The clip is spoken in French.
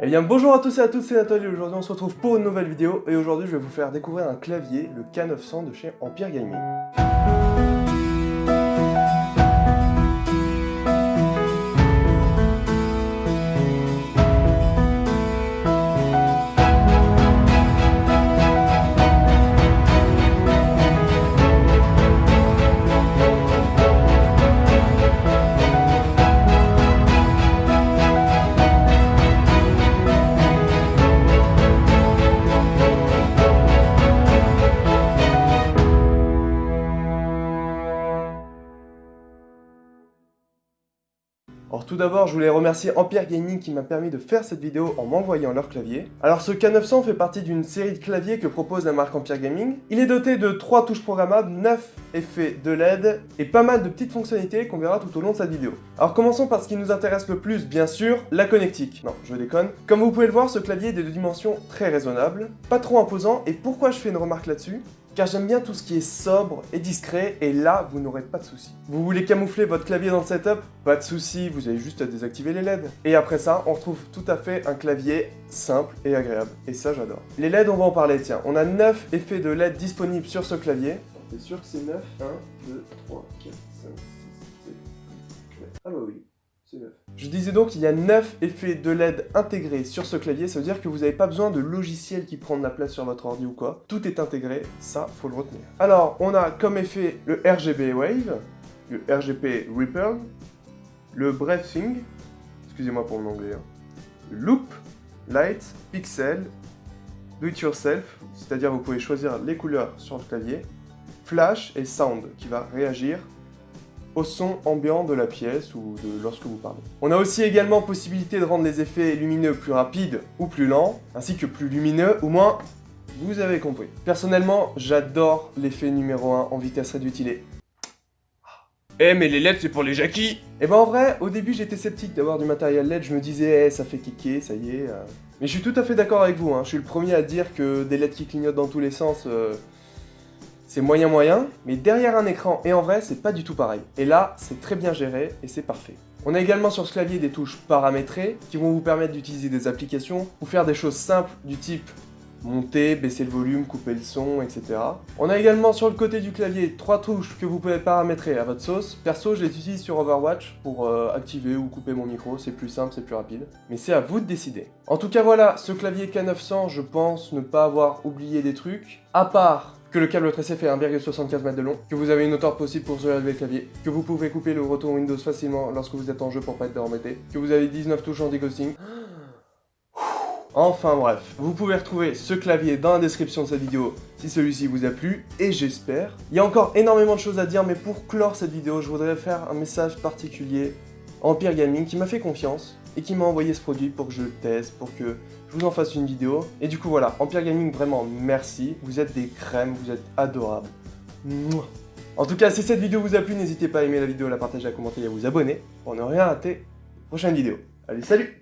Eh bien bonjour à tous et à toutes, c'est Nathalie aujourd'hui on se retrouve pour une nouvelle vidéo et aujourd'hui je vais vous faire découvrir un clavier, le K900 de chez Empire Gaming. Tout d'abord, je voulais remercier Empire Gaming qui m'a permis de faire cette vidéo en m'envoyant leur clavier. Alors ce K900 fait partie d'une série de claviers que propose la marque Empire Gaming. Il est doté de 3 touches programmables, 9 effets de LED et pas mal de petites fonctionnalités qu'on verra tout au long de cette vidéo. Alors commençons par ce qui nous intéresse le plus, bien sûr, la connectique. Non, je déconne. Comme vous pouvez le voir, ce clavier est de dimensions très raisonnables, pas trop imposant, et pourquoi je fais une remarque là-dessus? Car j'aime bien tout ce qui est sobre et discret, et là, vous n'aurez pas de soucis. Vous voulez camoufler votre clavier dans le setup? Pas de soucis, vous avez juste à désactiver les LED. Et après ça, on retrouve tout à fait un clavier simple et agréable. Et ça, j'adore. Les LED, on va en parler, tiens. On a 9 effets de LED disponibles sur ce clavier. T'es sûr que c'est 9 1, 2, 3, 4, 5, 6, 7, 8, Ah bah oui. Je disais donc qu'il y a 9 effets de LED intégrés sur ce clavier, ça veut dire que vous n'avez pas besoin de logiciel qui prend de la place sur votre ordi ou quoi. Tout est intégré, ça, faut le retenir. Alors, on a comme effet le RGB Wave, le RGB Ripple, le Breathing, excusez-moi pour mon anglais, hein, Loop, Light, Pixel, Do It Yourself, c'est-à-dire vous pouvez choisir les couleurs sur le clavier, Flash et Sound, qui va réagir au son ambiant de la pièce ou de lorsque vous parlez. On a aussi également possibilité de rendre les effets lumineux plus rapides ou plus lents, ainsi que plus lumineux, ou moins, vous avez compris. Personnellement, j'adore l'effet numéro 1 en vitesse réduite, il est... Eh mais les LED c'est pour les jackies eh ben en vrai, au début j'étais sceptique d'avoir du matériel LED, je me disais, eh, ça fait kéké, ça y est... Euh. Mais je suis tout à fait d'accord avec vous, hein. je suis le premier à dire que des LED qui clignotent dans tous les sens... Euh, c'est moyen moyen, mais derrière un écran et en vrai, c'est pas du tout pareil. Et là, c'est très bien géré et c'est parfait. On a également sur ce clavier des touches paramétrées qui vont vous permettre d'utiliser des applications ou faire des choses simples du type monter, baisser le volume, couper le son, etc. On a également sur le côté du clavier trois touches que vous pouvez paramétrer à votre sauce. Perso, je les utilise sur Overwatch pour euh, activer ou couper mon micro, c'est plus simple, c'est plus rapide. Mais c'est à vous de décider. En tout cas voilà, ce clavier K900, je pense ne pas avoir oublié des trucs, à part que le câble tracé fait 1,75 m de long, que vous avez une hauteur possible pour relever le clavier, que vous pouvez couper le retour Windows facilement lorsque vous êtes en jeu pour pas être embêté, que vous avez 19 touches anti-ghosting. Enfin bref, vous pouvez retrouver ce clavier dans la description de cette vidéo si celui-ci vous a plu, et j'espère. Il y a encore énormément de choses à dire, mais pour clore cette vidéo, je voudrais faire un message particulier à Empire Gaming qui m'a fait confiance, et qui m'a envoyé ce produit pour que je le teste, pour que je vous en fasse une vidéo. Et du coup voilà, Empire Gaming, vraiment merci, vous êtes des crèmes, vous êtes adorables. En tout cas, si cette vidéo vous a plu, n'hésitez pas à aimer la vidéo, à la partager, à commenter et à vous abonner pour ne rien rater. Prochaine vidéo. Allez, salut